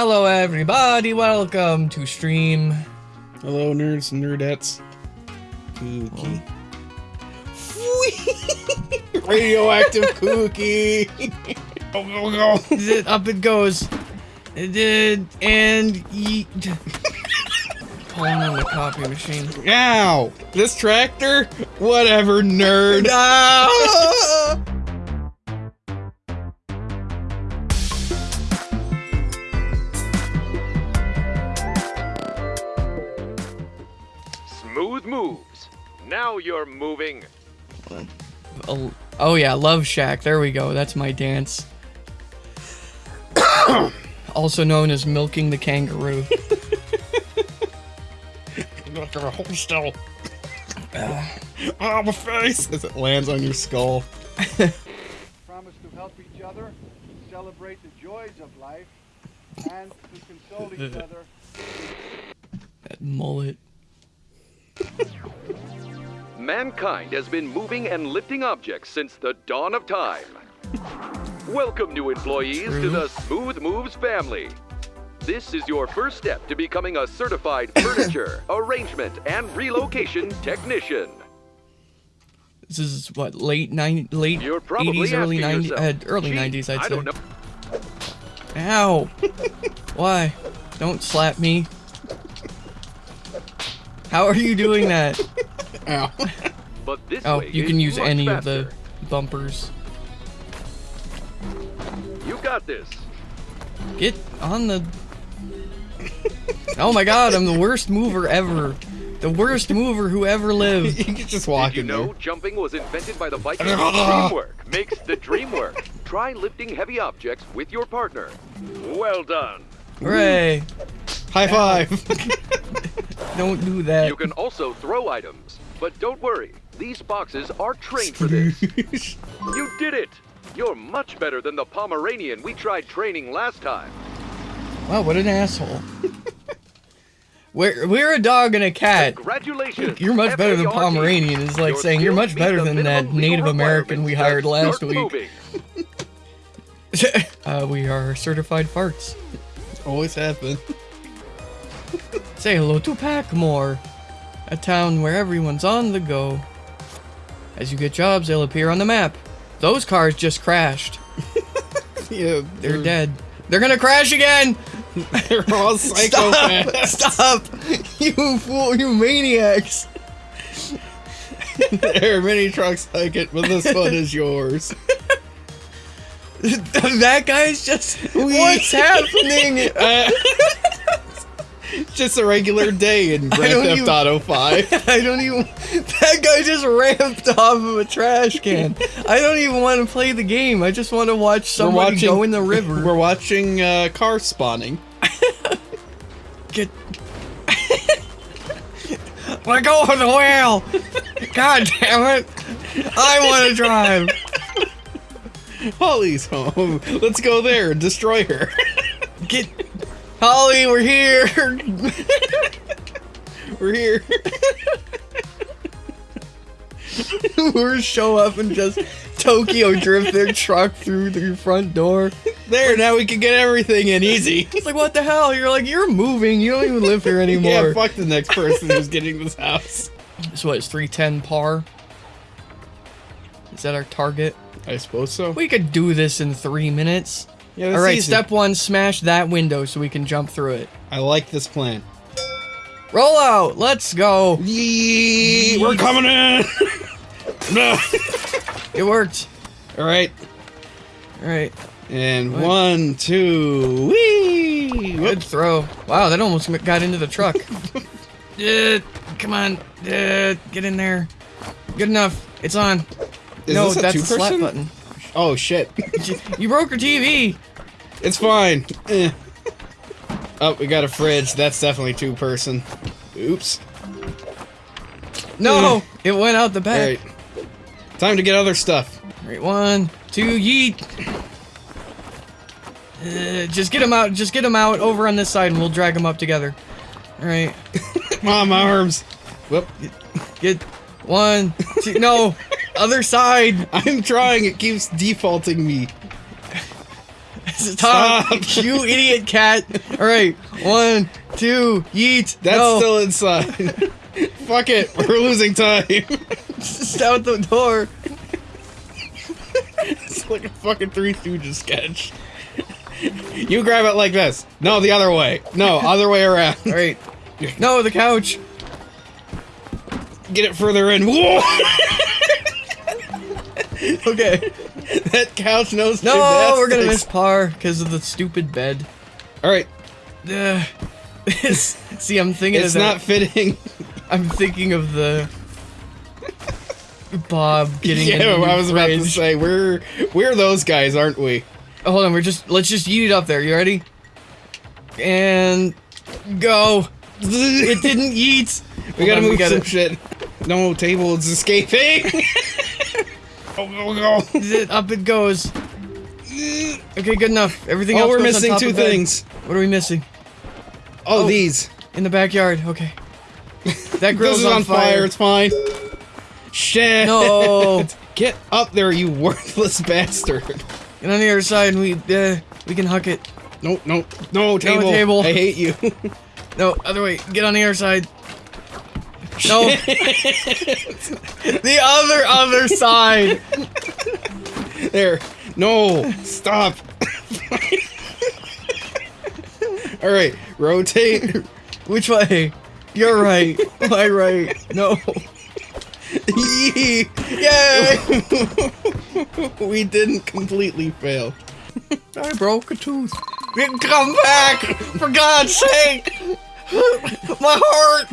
Hello, everybody. Welcome to stream. Hello, nerds and nerdettes. Cookie. Radioactive cookie. go, go, go. Up it goes. It did, and eat. Pulling on the copy machine. Ow! This tractor? Whatever, nerd. Ah! Now you're moving. Oh, oh yeah, Love Shack. There we go. That's my dance. also known as milking the kangaroo. Look at hold still. Ah, my face! As it lands on your skull. promise to help each other, celebrate the joys of life, and to console each other That mullet. Mankind has been moving and lifting objects since the dawn of time. Welcome, new employees, to the Smooth Moves family. This is your first step to becoming a certified furniture, arrangement, and relocation technician. This is what late nine, late 80s, early 90s, uh, early "Gee, 90s. I'd I say. don't know. Ow! Why? Don't slap me. How are you doing that? Ow. But this Oh, way you can use any faster. of the bumpers. You got this. Get on the. Oh my god, I'm the worst mover ever. The worst mover who ever lived. you can just walk Did you in know there. jumping was invented by the Vikings? Dreamwork makes the dream work. Try lifting heavy objects with your partner. Well done. Hooray! High five. Don't do that. You can also throw items, but don't worry. These boxes are trained for this. You did it! You're much better than the Pomeranian we tried training last time. Wow, what an asshole. We're, we're a dog and a cat. Congratulations! You're much better than Pomeranian is like saying you're much better than that Native American we hired last week. uh, we are certified farts. Always have been. Say hello to Packmore, a town where everyone's on the go. As you get jobs, they'll appear on the map. Those cars just crashed. Yeah, They're dead. They're gonna crash again! They're all psychopaths. Stop! You fool, you maniacs! there are many trucks like it, but this one is yours. that guy's just. What's happening? Uh, just a regular day in Grand Theft even- Auto 5. I don't even. That guy just ramped off of a trash can. I don't even want to play the game. I just want to watch somebody watching- go in the river. We're watching uh, car spawning. Get. Let go of the wheel! God damn it! I want to drive. Holly's home. Let's go there and destroy her. Get. Holly, we're here. We're here. we're show up and just Tokyo drift their truck through the front door. There, now we can get everything in easy. It's like, what the hell? You're like, you're moving. You don't even live here anymore. Yeah, fuck the next person who's getting this house. So what, it's 310 par? Is that our target? I suppose so. We could do this in three minutes. Yeah, All right, easy. step one, smash that window so we can jump through it. I like this plan. Roll out, let's go. Yee, we're coming in. no. It worked. All right, All right, and What? one, two, wee. good throw. Wow, that almost got into the truck. yeah, come on, yeah, get in there. Good enough. It's on. Is no, that's the slap button. Oh shit! You broke your TV. It's fine. Eh. Oh, we got a fridge. That's definitely two person. Oops. No, it went out the back. right. Time to get other stuff. Right, one, two, yeet. Uh, just get him out. Just get him out over on this side, and we'll drag him up together. All right, Mom, my arms. Whoop. get one, two. No, other side. I'm trying. It keeps defaulting me. Stop, Stop. you idiot cat. All right, one, two, yeet. That's no. still inside. Fuck it, we're losing time. just out the door. it's like a fucking Three Stooges sketch. You grab it like this. No, the other way. No, other way around. All right. No, the couch. Get it further in. Whoa! Okay. that couch knows No, we're gonna miss par because of the stupid bed. All right, Ugh. See, I'm thinking it's of that. not fitting. I'm thinking of the Bob getting. yeah, I was about to say we're we're those guys, aren't we? Oh, hold on, we're just let's just eat it up there. You ready? And go. It didn't yeet. We Hold gotta on, move we gotta- some shit. No, table is escaping. Go go go. Up it goes. Okay, good enough. Everything Oh, else. we're goes on missing two things. What are we missing? Oh, Oh. these. In the backyard. Okay. That grill's is on fire. It's fine. Shit. No. Get up there, you worthless bastard. Get on the other side, and we uh, we can huck it. No, no, no, table. table. I hate you. No, other way. Get on the other side. No. the other other side. there. No. Stop. All right. Rotate. Which way? You're right. My right. No. Yay! we didn't completely fail. I broke a tooth. Come back! For God's sake! My heart!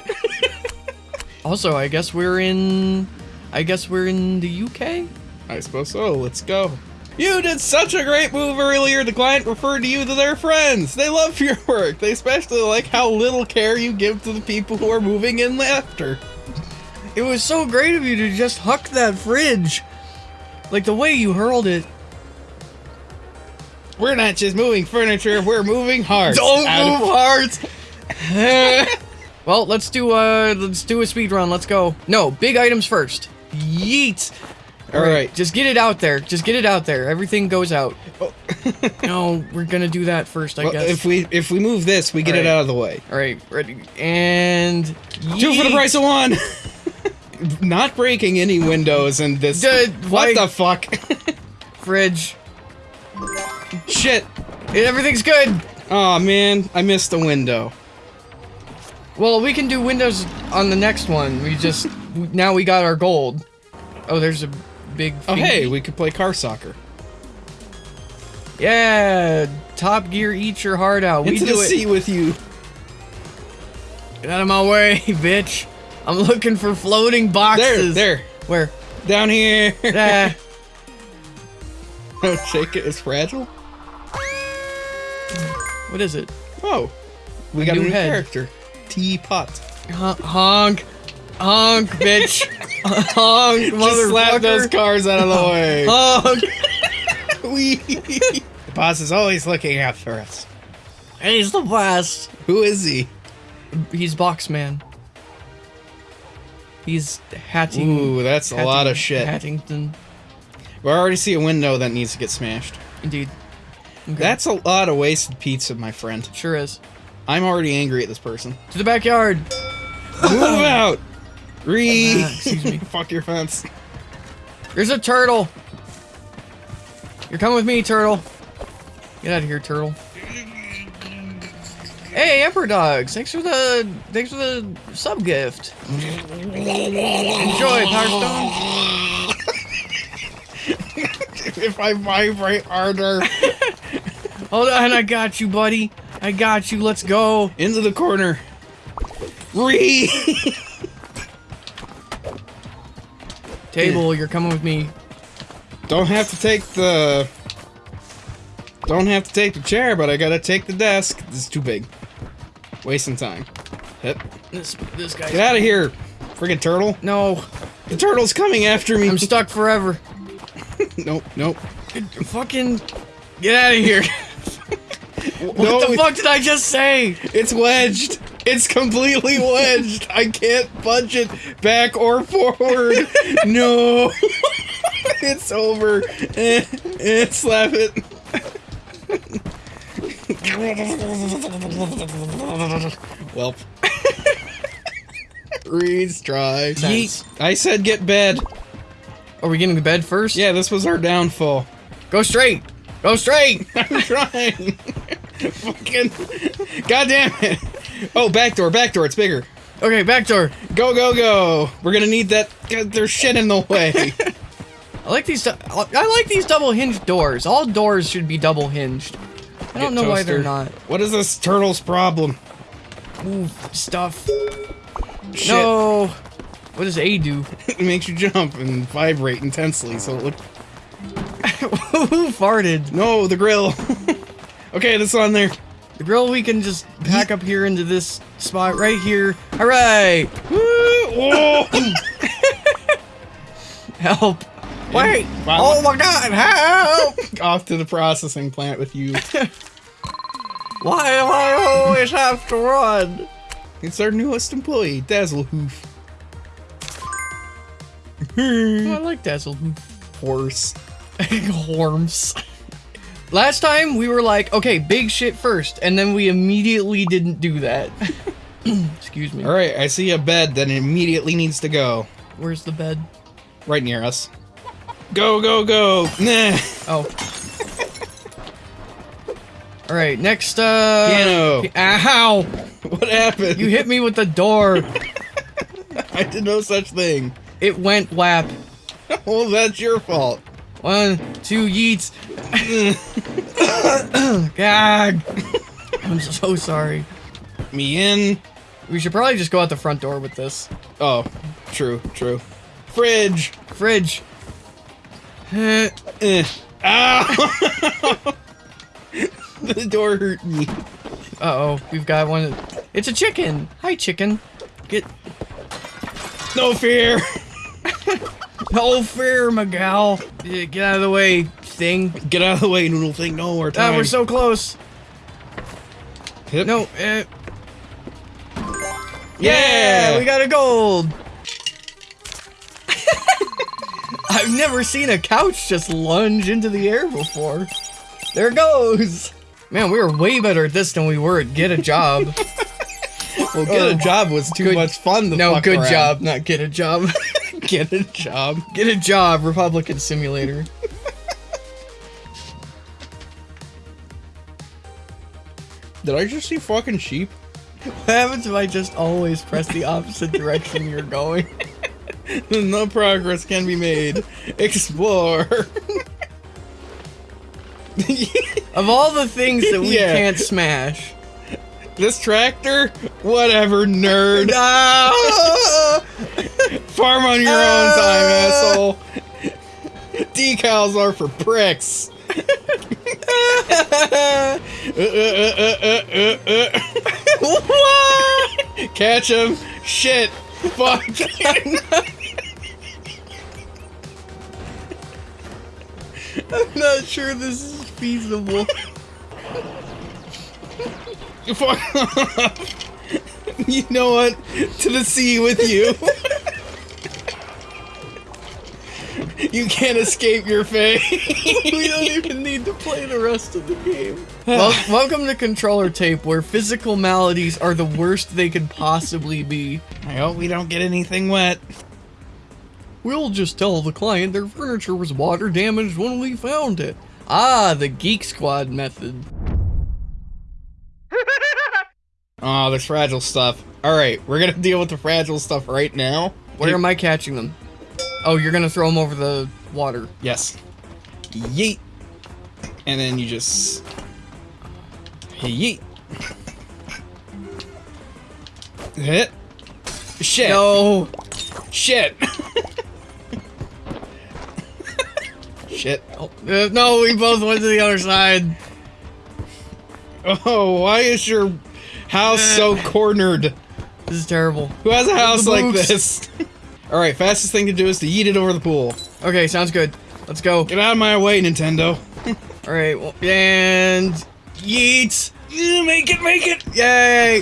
Also, I guess we're in. I guess we're in the UK? I suppose so. Let's go. You did such a great move earlier. The client referred to you to their friends. They love your work. They especially like how little care you give to the people who are moving in after. It was so great of you to just huck that fridge. Like the way you hurled it. We're not just moving furniture, we're moving hearts. Don't Out move hearts! well, let's do uh let's do a speed run. Let's go. No, big items first. Yeet. All right. Just get it out there. Just get it out there. Everything goes out. Oh. no, we're gonna do that first, I Well, guess. if we if we move this, we get it out of the way. All right, ready and Two for the price of one. Not breaking any windows in this. Why- what the fuck? fridge. Shit. Everything's good. Oh man, I missed the window. Well, we can do windows on the next one. We just now we got our gold. Oh, there's a big. Oh hey, we could play car soccer. Yeah, Top Gear, eat your heart out. We Into do the it. sea with you. Get out of my way, bitch. I'm looking for floating boxes. There, there, Where? down here. Ah, Don't shake it. It's fragile. what is it? Oh, we got a new new head. character. Teapot. Hon- honk, honk, bitch, honk, Just slap those cars out of the way. honk. Wee. the boss is always looking out for us. And he's the best. Who is he? He's Boxman. He's Hatting. Ooh, that's a lot of shit. Hattington, We already see a window that needs to get smashed. indeed. Okay. That's a lot of wasted pizza, my friend. sure is. I'm already angry at this person. To the backyard. Move out! Re. Excuse me. Fuck your fence. There's a turtle. You're coming with me, turtle. Get out of here, turtle. Hey, Emperor Dogs! Thanks for the thanks for the sub gift. Enjoy, Power Stone. if I vibrate harder. Hold on, I got you, buddy. I got you. Let's go. Into the corner. Re. Table, you're coming with me. Don't have to take the. Don't have to take the chair, but I gotta take the desk. This is too big. Wasting time. Hip. This this guy. Get out of here, friggin' turtle. No, The turtle's coming after me. I'm stuck forever. nope, nope. Fucking get out of here. what No, the fuck did I just say? It's wedged. It's completely wedged. I can't budge it back or forward. no. it's over. Eh, eh, slap it. Welp. Reed's. Sense. Yeet. I said get bed. Are we getting the bed first? Yeah, this was our downfall. Go straight. Go straight. I'm trying. Fucking. God damn it. Oh, back door, back door. It's bigger. Okay, back door. Go, go, go. We're gonna need that. There's shit in the way. I like these. I like these double hinged doors. All doors should be double hinged. I don't Get know why they're not. What is this turtle's problem? Ooh, stuff. Shit. No. What does A do? it makes you jump and vibrate intensely, so it look. Who farted? No, the grill. Okay, that's on there. The grill we can just pack up here into this spot right here. All right. Help. Wait. Wow. Oh my God. Help. Off to the processing plant with you. Why do I always have to run? It's our newest employee, Dazzle Hoof. Oh, I like Dazzle. Horse. Horms. Last time we were like, okay, big shit first, and then we immediately didn't do that. Excuse me. Alright, I see a bed that immediately needs to go. Where's the bed? Right near us. Go, go, go! Nah! Oh. All right, next. uh... Piano. Ow! What happened? You hit me with the door. I did no such thing. It went whap. Well, that's your fault. One, two, yeets. Gag. I'm so sorry. Me in. We should probably just go out the front door with this. Oh, true, true. Fridge. Fridge. Eh. Ow! the door hurt me. Uh-oh, we've got one. It's a chicken. Hi, chicken. Get No fear. No fear, Miguel. Yeah, Get out of the way, thing. Get out of the way, noodle thing. No more time. Ah, we're so close. Hip. No, eh. Yeah. we got a gold. I've never seen a couch just lunge into the air before. There it goes. Man, we were way better at this than we were at get a job. Well, get a job was too Good- much fun. No, good around. job, not get a job. Get a job. get a job, Republican Simulator. Did I just see fucking sheep? What happens if I just always press the opposite direction you're going? no progress can be made. Explore. Of all the things that we Yeah. can't smash. This tractor? Whatever, nerd. Ah! Farm on your own time, asshole. Decals are for pricks. Uh, uh, uh, uh, uh, uh, uh. Catch him. Shit. Fuck. I'm not sure this is feasible. You know what? To the sea with you. you can't escape your fate. we don't even need to play the rest of the game. Well, welcome to Controller Tape, where physical maladies are the worst they could possibly be. I hope we don't get anything wet. We'll just tell the client their furniture was water damaged when we found it. Ah, the Geek Squad method. Oh, there's fragile stuff. Alright, we're gonna deal with the fragile stuff right now. Where am I catching them? Oh, you're gonna throw them over the water. Yes. Yeet. And then you just. Yeet. Hit. Shit. No. Shit. Shit. Oh, uh, no, we both went to the other side. Oh, why is your house so cornered? This is terrible. Who has a house like this? Alright, fastest thing to do is to yeet it over the pool. Okay, sounds good. Let's go. Get out of my way, Nintendo. All right, well, and yeet. Make it, make it! Yay!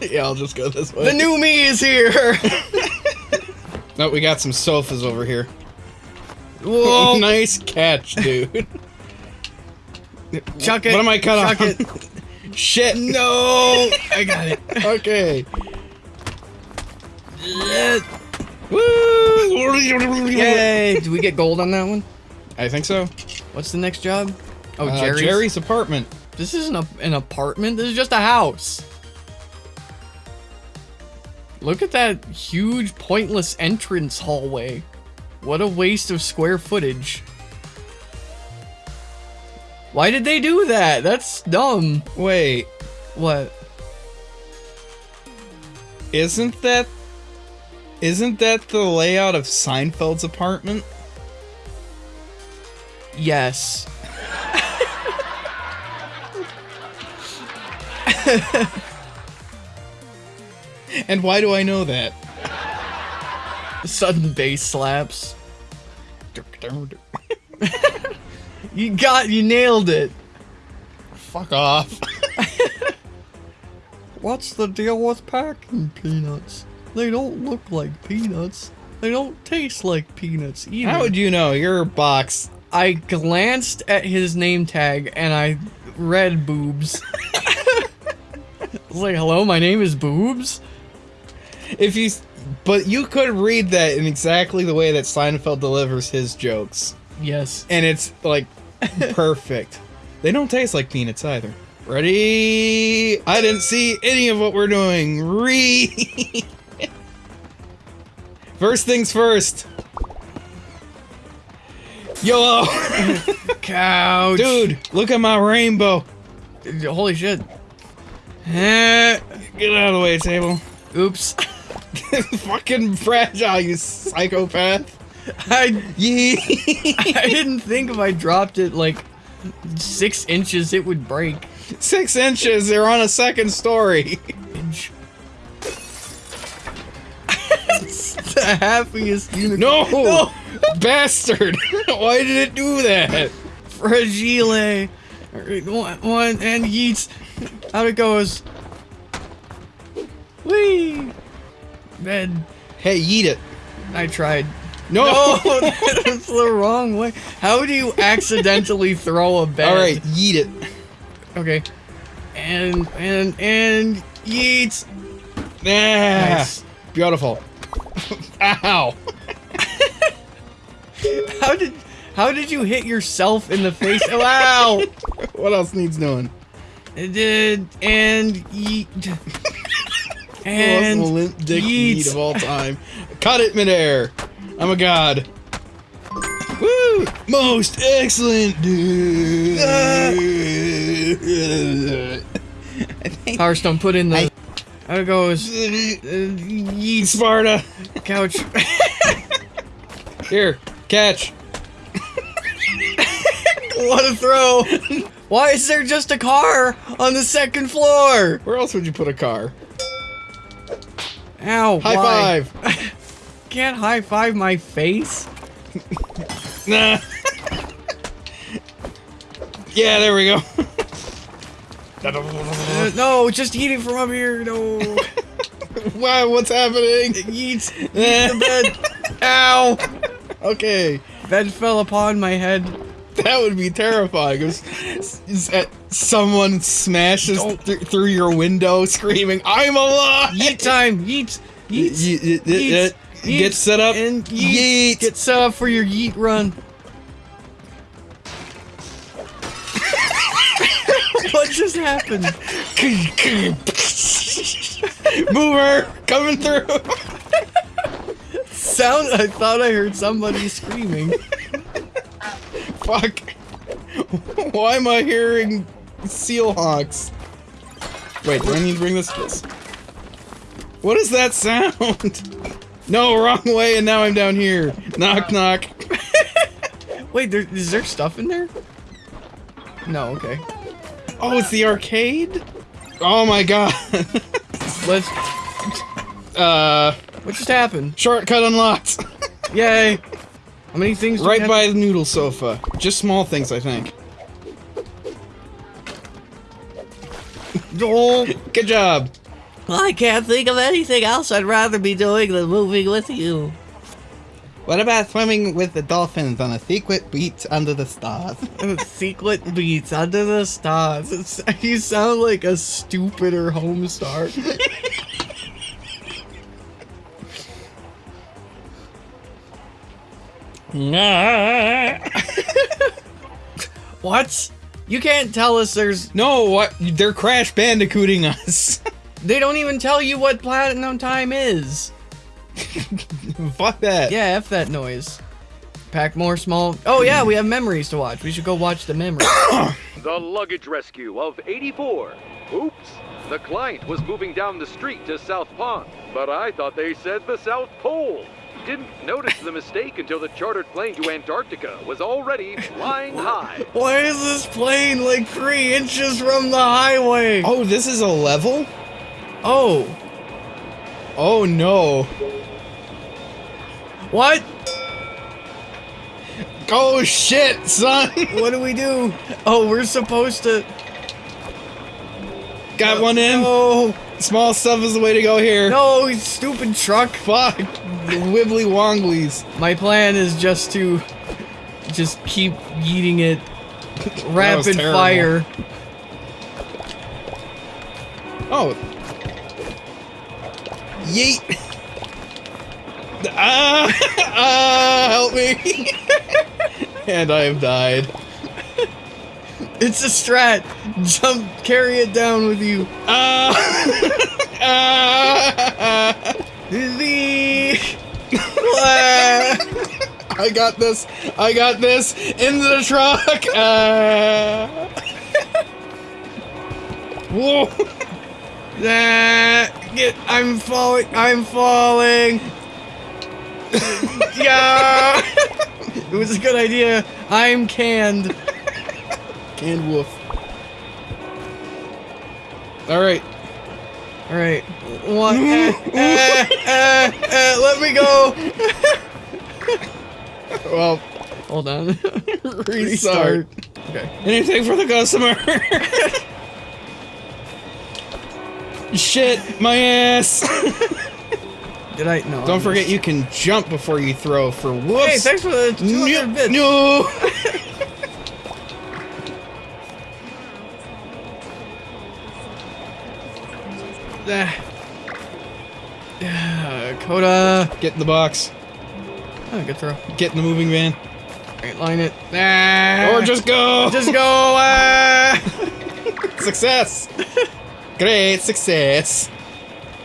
Yeah, I'll just go this way. the new me is here. No, we got some sofas over here. Whoa! nice catch, dude. Chuck it. What am I cut Chuck on? it. Shit. No! I got it. Okay. Yeah. Woo! Yay! Do we get gold on that one? I think so. What's the next job? Oh, Uh, Jerry's. Jerry's apartment. This isn't a, an apartment. This is just a house. Look at that huge, pointless entrance hallway. What a waste of square footage. Why did they do that? That's dumb. Wait, What? isn't that isn't that the layout of Seinfeld's apartment? Yes. And why do I know that? Sudden bass slaps. You got, you nailed it. Fuck off. What's the deal with packing peanuts? They don't look like peanuts. They don't taste like peanuts either. How would you know? Your box. I glanced at his name tag and I read boobs. I was like, hello, my name is Boobs? If you s- but you could read that in exactly the way that Seinfeld delivers his jokes. Yes. And it's like perfect. They don't taste like peanuts either. Ready? I didn't see any of what we're doing. Re. first things first. YOLO! Couch. Dude, look at my rainbow. Holy shit. Eh, Get out of the way, table. Oops. Fucking fragile, you psychopath. I. I didn't think if I dropped it like six inches it would break. Six inches, they're on a second story. The happiest unicorn. No! Bastard! Why did it do that? Fragile. One, one and yeets. Out it goes. Whee! Bed. Hey, eat it. I tried. No! No, that's the wrong way. How do you accidentally throw a bed? Alright, eat it. Okay. And and and yeets. Yeah. Nice. Beautiful. Ow. How did how did you hit yourself in the face? Oh, wow. What else needs doing? It did and yeet. Most And limp dick meat of all time. Cut it midair. I'm a god. Woo! Most excellent dude. Power Stone put in the. How it goes? Uh, yeet. Sparta. Couch. Here, catch. what a throw! Why is there just a car on the second floor? Where else would you put a car? Ow! High why? five. Can't high five my face. Nah. yeah, there we go. Uh, no, just eat it from up here. No. wow, what's happening? Yeet. Eat the bed. Ow! Okay, Bed fell upon my head. that would be terrifying. If s- uh, someone smashes th- through your window screaming, "I'm alive!" Yeet time. Yeet. Yeet. Ye- ye- Yeet. Ye- Yeet. Get set up. And yeet. Yeet. Get set up for your yeet run. what just happened? Mover coming through. Sound. I thought I heard somebody screaming. Fuck. Why am I hearing seal honks? Wait, do I need to bring this? What is that sound? No, wrong way, and now I'm down here. Knock, knock. Wait, there, is there stuff in there? No. Okay. Oh, it's the arcade? Oh my god. Let's. uh, What just happened? shortcut unlocked. Yay! How many things? right by the noodle sofa. Just small things, I think. Good job. I can't think of anything else I'd rather be doing than moving with you. What about swimming with the dolphins on a secret beach under the stars? Secret beach under the stars. It's, you sound like a stupider Homestar. what? You can't tell us there's. no, what? They're crash bandicooting us. They don't even tell you what platinum time is. Fuck that. Yeah, F that noise. Pack more small. Oh, yeah, we have memories to watch. We should go watch the memories. The luggage rescue of 84. Oops. The client was moving down the street to South Pond, but I thought they said the South Pole. Didn't notice the mistake until the chartered plane to Antarctica was already flying high. Why is this plane like three inches from the highway? Oh, this is a level? Oh, Oh no. what? Oh shit, son. What do we do? Oh, we're supposed to. Got oh, one in. No, Small stuff is the way to go here. no, stupid truck. Fuck. Wibbly wonglies. My plan is just to just keep eating it rapid fire. Oh. Yeet. Ah, ah, help me. and I have died. It's a strat. Jump, carry it down with you. Ah, ah. The I got this. I got this. Into the truck. Ah. Whoa. Ah, get, I'm falling. I'm falling. yeah. it was a good idea. I'm canned. Canned wolf. All right. All right. One. eh, eh, eh, eh, let me go. Well, Hold on. restart. Okay. Anything for the customer. Shit, my ass. Did I? No. Don't I'm forget just- you can jump before you throw for whoops. Hey, thanks for the 200 no, bits. no. Ah, Coda. Get in the box. Oh, good throw. Get in the moving van. Right, line it. Ah. Or just go. Just go. Ah. success. Great success.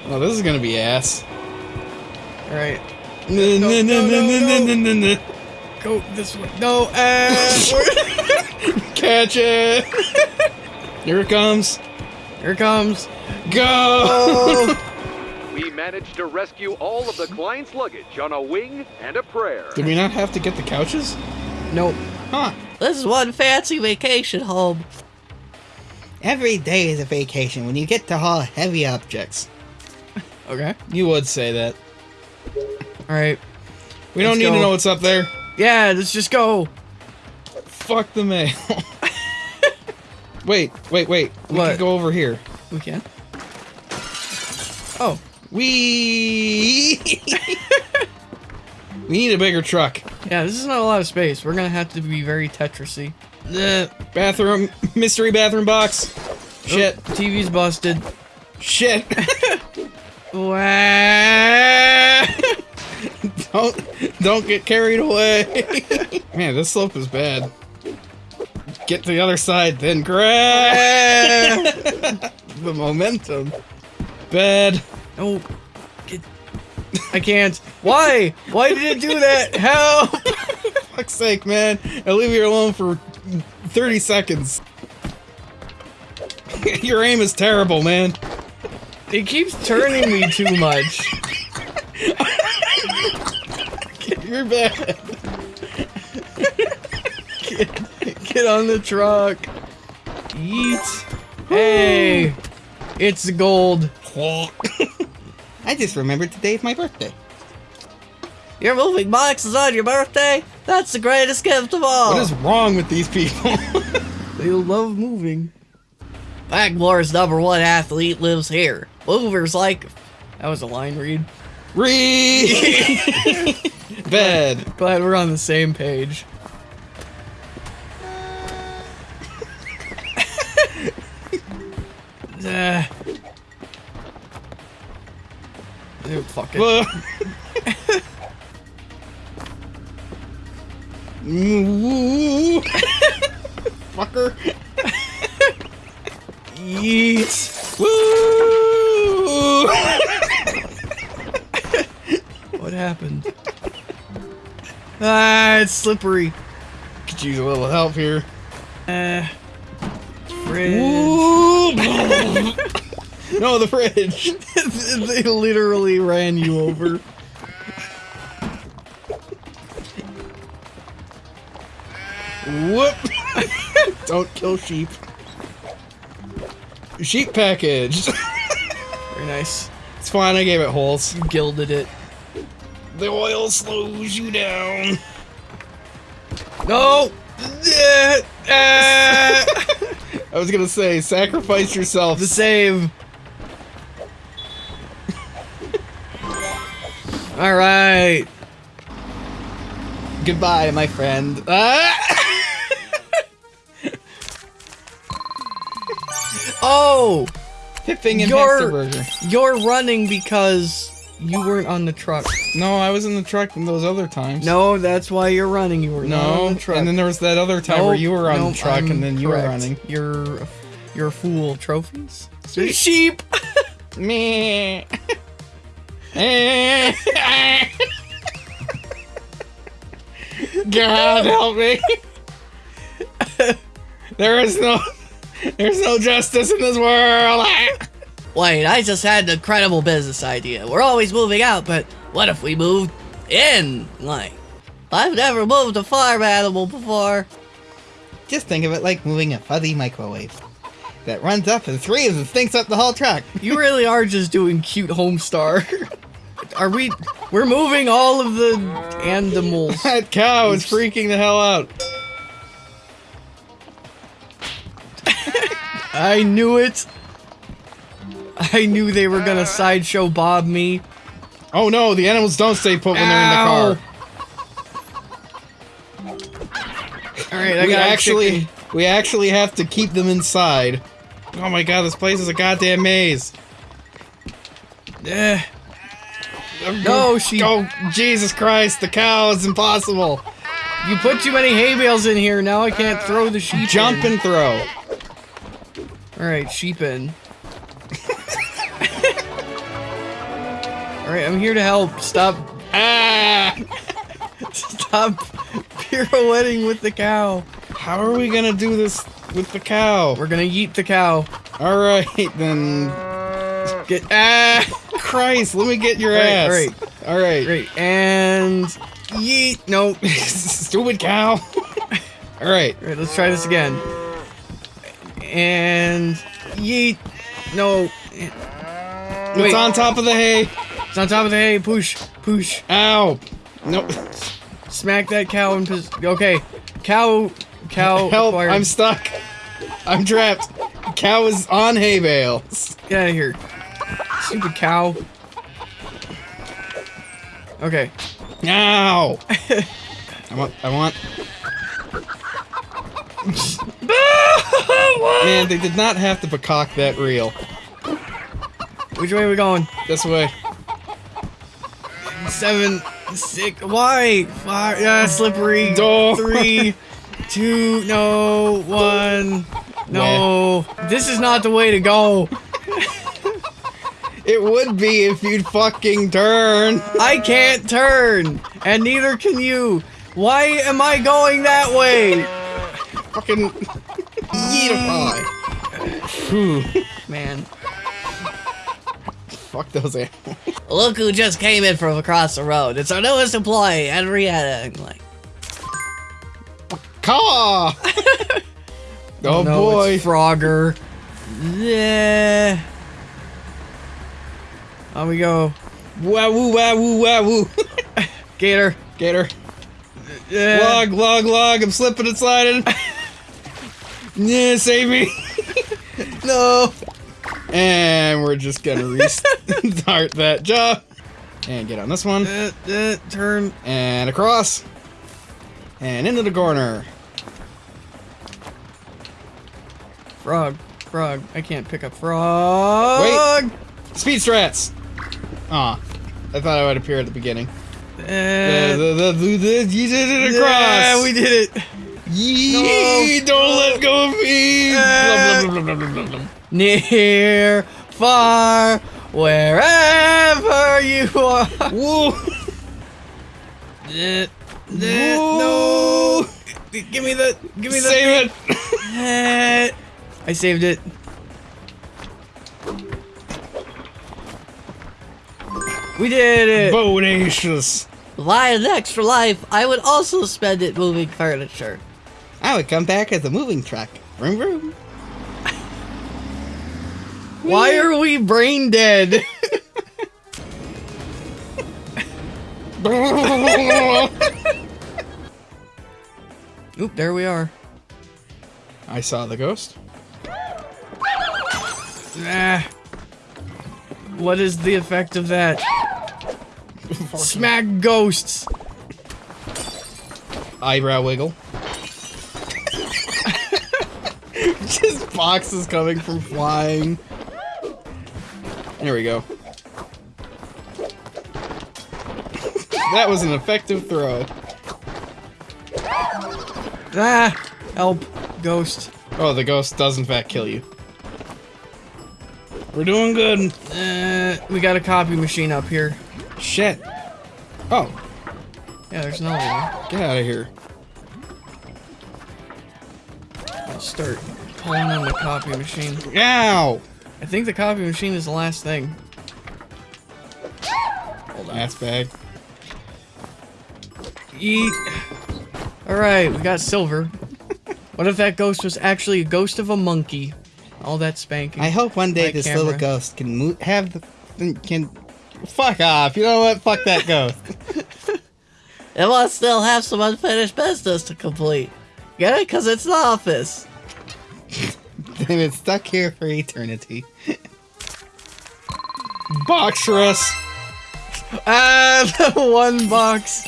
Oh, this is gonna be ass. All right. No, no, no, no, no, no, no, no. Go this way. No. We're- Catch it. Here it comes. Here it comes. Go. Oh. We managed to rescue all of the client's luggage on a wing and a prayer. Did we not have to get the couches? nope. Huh. This is one fancy vacation home. Every day is a vacation when you get to haul heavy objects. Okay. You would say that. All right. We don't need go. to know what's up there. Yeah. Let's just go. Fuck the mail. wait, wait, wait. We What? could go over here. We can. Oh. We We need a bigger truck. Yeah. This is not a lot of space. We're gonna have to be very Tetrisy. The bathroom mystery bathroom box. Oh, Shit. Oh, TV's busted. Shit. Don't don't get carried away. Man, this slope is bad. Get to the other side, then grab the momentum. Bad. No. Get. I can't. Why? Why did it do that? Help! Fuck's sake, man. I leave you alone for 30 seconds. Your aim is terrible, man. It keeps turning me too much. You're bad. Get on the truck. Eat. Hey. It's gold. I just remembered today's my birthday. You're moving boxes on your birthday? That's the greatest gift of all. What is wrong with these people? They love moving. Packmore's number one athlete lives here. Movers like. That was a line read. Read. Bed. Glad we're on the same page. uh, dude, fuck it. Fucker. Yeet. Woo! What happened? Ah, it's slippery. Could use a little help here. Uh, fridge. No, the fridge. they literally ran you over. Kill sheep. Sheep package. Very nice. It's fine, I gave it holes. You gilded it. The oil slows you down. No! Ah. I was gonna say, sacrifice yourself. the save. All right. Goodbye, my friend. Ah! Oh, Pipping and You're- Burger. you're running because you weren't on the truck. No, I was in the truck in those other times. No, that's why you're running. You were not No, on the truck. and then there was that other time where you were on nope, the truck I'm and then you were running. You're, you're a fool. Trophies. Sheep. Me. God help me. there is no there's no justice in this world. Wait, I just had an incredible business idea. We're always moving out, but what if we moved in? Like, I've never moved a farm animal before. Just think of it like moving a fuzzy microwave that runs up and three of them stinks up the whole truck. You really are just doing cute Homestar. Are we? We're moving all of the animals. That cow is freaking the hell out. I knew it. I knew they were gonna sideshow Bob me. Oh no, the animals don't stay put when they're in the car. All right, I we got actually chicken. we actually have to keep them inside. Oh my god, this place is a goddamn maze. Eh. No, she. Oh Jesus Christ, the cow is impossible. You put too many hay bales in here. Now I can't throw the sheep. Jump in. and throw. All right, sheep in. All right, I'm here to help. Stop. Ah! Stop pirouetting with the cow. How are we gonna do this with the cow? We're gonna eat the cow. All right then. Get ah. Christ, let me get your All right, ass. all right. All right. Great. And yeet. No. Stupid cow. all right. All right, let's try this again. And yeet. No. It's on top of the hay. It's on top of the hay. Push. Push. Ow. No. Smack that cow and Okay. Cow. Cow. Help! acquired. I'm stuck. I'm trapped. Cow is on hay bales. Get out of here. Stupid cow. Okay. Ow! I want. I want. Man, they did not have to peacock that reel. Which way are we going? This way. Seven, six. Why? Five. Yeah, slippery. Door. Three, two. No. One. No. This is not the way to go. It would be if you'd fucking turn. I can't turn, and neither can you. Why am I going that way? Fucking. Yeetify. Man. Fuck those animals. Look who just came in from across the road. It's our newest employee, Henrietta. I'm like, Caw! Oh, oh no, boy. Frogger. Yeah. On we go. Wah woo wah woo wah woo. Gator. Gator. Yeah. Log, log, log. I'm slipping and sliding. yeah, save me. No. And we're just gonna restart that job. And get on this one. Uh, uh, turn. And across. And into the corner. Frog. Frog. I can't pick up frog. Wait. Speed strats. Aw. I thought I would appear at the beginning. Uh, The- the- the- the- you did it across. Yeah, we did it. Yee, don't let go of me. Uh. Near, far, wherever you are. Woo. Uh, no. Give me the. Give me the. Save it. I saved it. We did it. Bodacious. Lion extra life, I would also spend it moving furniture. I would come back as a moving truck. Vroom vroom. Why are we brain dead? Oop, there we are. I saw the ghost. Ah. What is the effect of that? Smack ghosts. Eyebrow wiggle. Just boxes coming from flying. There we go. that was an effective throw. Ah, help, ghost. Oh, the ghost does in fact kill you. We're doing good. Uh, we got a copy machine up here. Shit. Oh, Yeah, there's another one. get out of here. Let's start pulling on the copy machine. Ow! I think the copy machine is the last thing. Hold on. Ass bag. Eat. Alright, we got silver. What if that ghost was actually a ghost of a monkey? All that spanking. I hope one day this camera. little ghost can mo- have the can. Fuck off! You know what? Fuck that ghost. It must still have some unfinished business to complete. Get it? Because it's the office. Then it's stuck here for eternity. box Boxrus. Ah, the one box.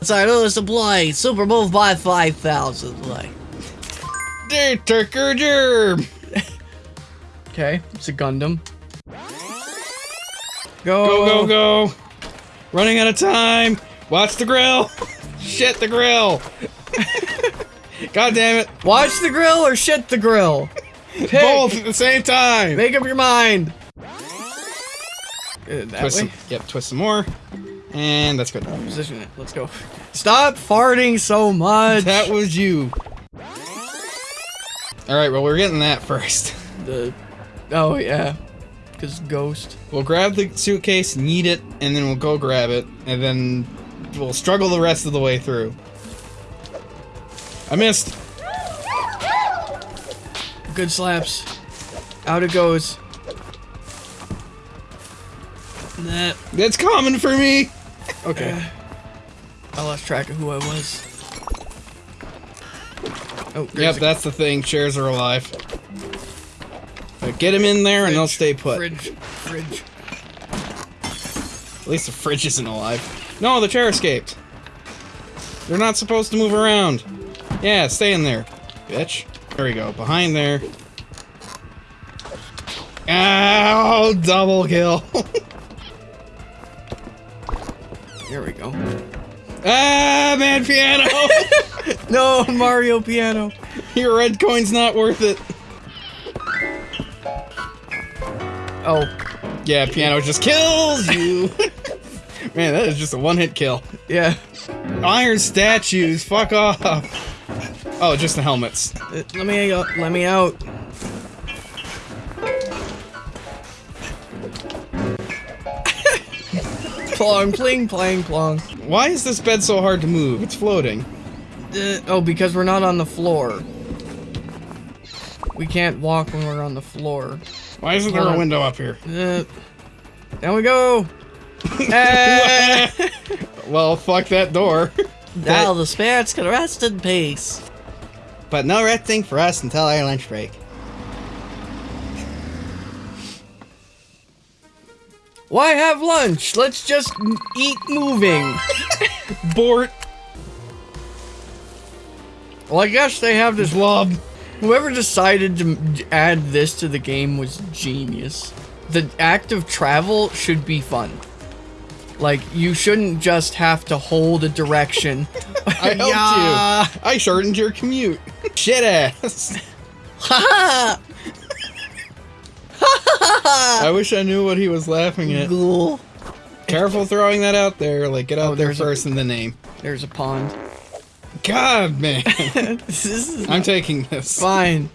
Sorry, notice supply. Super move by 5,000. Like, Dear. Okay, it's a Gundam. Go, Go go go! Running out of time. Watch the grill. Shit the grill. God damn it! Watch the grill or shit the grill. Pick. Both at the same time. Make up your mind. Good, that Twist way. some, yep, twist some more, and that's good. Position it. Let's go. Stop farting so much. That was you. All right, well we're getting that first. the. Oh yeah, cause ghost. We'll grab the suitcase, need it, and then we'll go grab it, and then we'll struggle the rest of the way through. I missed. Good slaps. Out it goes. Nah. That's common for me. Okay. I lost track of who I was. Oh, Yep, that's the thing. Chairs are alive. But get them in there and they'll stay put. Fridge, fridge. At least the fridge isn't alive. No, the chair escaped. They're not supposed to move around. Yeah, stay in there, bitch. There we go. Behind there. Ow! Double kill. There we go. ah, man, piano. No, Mario piano. Your red coin's not worth it. Oh, Yeah, piano just kills you. man, that is just a one-hit kill. yeah. Iron statues, fuck off. Oh, just the helmets. Uh, Let me out. Let me out. plong, pling, plang, plong. Why is this bed so hard to move? It's floating. Uh, oh, because we're not on the floor. We can't walk when we're on the floor. Why isn't there a window up here? Uh, down we go. Eh. well, fuck that door. now the spirits can rest in peace. But no red thing for us until our lunch break. Why have lunch? Let's just eat moving. Bort. Well, I guess they have this Lub. Whoever decided to add this to the game was genius. The act of travel should be fun. Like, you shouldn't just have to hold a direction. I helped Yeah. you. I shortened your commute. Shit ass. Ha I wish I knew what he was laughing at. Ghoul. Careful throwing that out there. Like, get out Oh, there there's a- first in the name. There's a pond. God, man. this is I'm taking this. fine.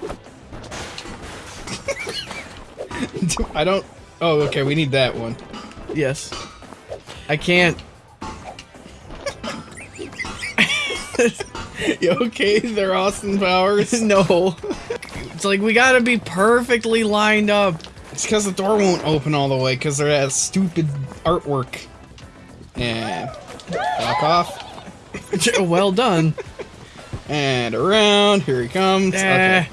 I don't. Oh, okay. We need that one. Yes. I can't. You okay? They're Austin Powers. No. It's like we gotta be perfectly lined up. It's because the door won't open all the way because they're that stupid artwork. And back off. well done. And around. Here he comes. Eh. Okay.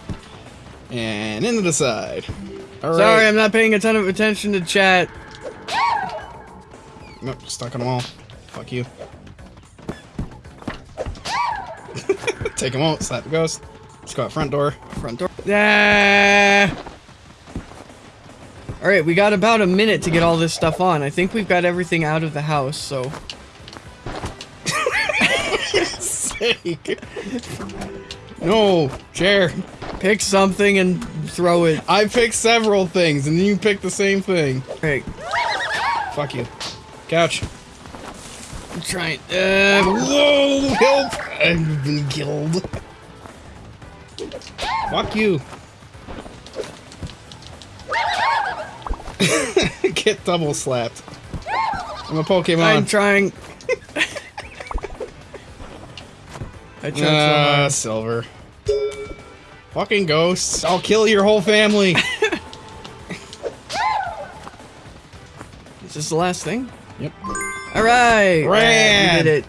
And into the side. All right. Sorry, I'm not paying a ton of attention to chat. Nope, stuck on the wall. Fuck you. Take him out. Slap the ghost. Let's go out front door. Front door. Ah. All right, we got about a minute to get all this stuff on. I think we've got everything out of the house, so Sake. No, chair. pick something and throw it. I picked several things, and then you picked the same thing. Hey. Fuck you. Couch. I'm trying. Uh, Whoa! Help! I've been killed. Fuck you. Get double slapped. I'm a Pokemon. I'm trying. I tried so Ah, hard. silver. Fucking ghosts. I'll kill your whole family. Is this the last thing? yep. All right. We did it.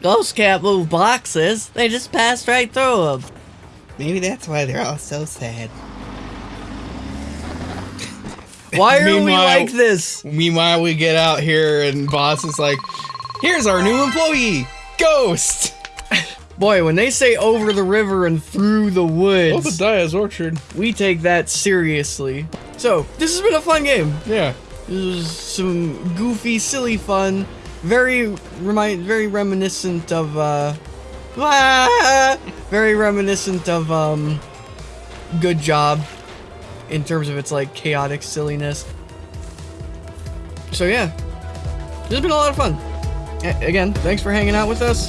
Ghosts can't move boxes. They just passed right through them. Maybe that's why they're all so sad. Why are we like this? Meanwhile, we get out here and boss is like, here's our new employee, Ghost. Boy, when they say over the river and through the woods, Diaz Orchard. we take that seriously. So, this has been a fun game. Yeah. Some goofy, silly fun. Very remind, very reminiscent of, uh, very reminiscent of, um, Good Job in terms of its, like, chaotic silliness. So, yeah. This has been a lot of fun. A- again, thanks for hanging out with us.